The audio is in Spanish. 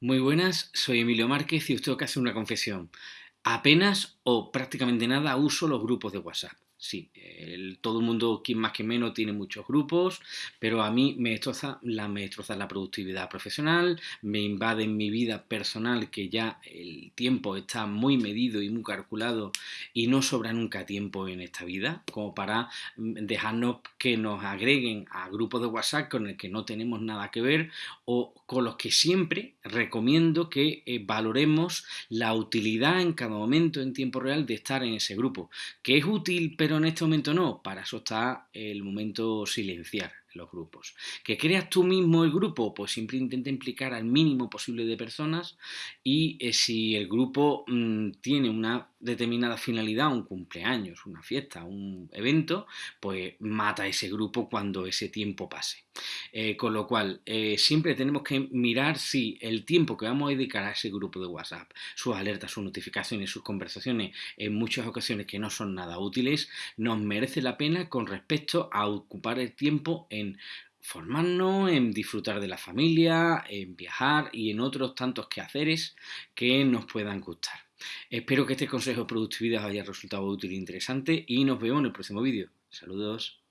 Muy buenas, soy Emilio Márquez y os tengo que hacer una confesión. Apenas o prácticamente nada uso los grupos de WhatsApp. Sí, todo el mundo, quien más que menos, tiene muchos grupos, pero a mí me destroza, la, me destroza la productividad profesional, me invade en mi vida personal que ya el tiempo está muy medido y muy calculado y no sobra nunca tiempo en esta vida como para mm, dejarnos que nos agreguen a grupos de WhatsApp con el que no tenemos nada que ver o con los que siempre recomiendo que eh, valoremos la utilidad en cada momento en tiempo real de estar en ese grupo, que es útil pero en este momento no, para eso está el momento silenciar los grupos. ¿Que creas tú mismo el grupo? Pues siempre intenta implicar al mínimo posible de personas y eh, si el grupo mmm, tiene una determinada finalidad, un cumpleaños, una fiesta, un evento, pues mata ese grupo cuando ese tiempo pase. Eh, con lo cual, eh, siempre tenemos que mirar si el tiempo que vamos a dedicar a ese grupo de WhatsApp, sus alertas, sus notificaciones, sus conversaciones, en muchas ocasiones que no son nada útiles, nos merece la pena con respecto a ocupar el tiempo en formarnos, en disfrutar de la familia, en viajar y en otros tantos quehaceres que nos puedan gustar. Espero que este consejo de productividad haya resultado útil e interesante y nos vemos en el próximo vídeo. Saludos.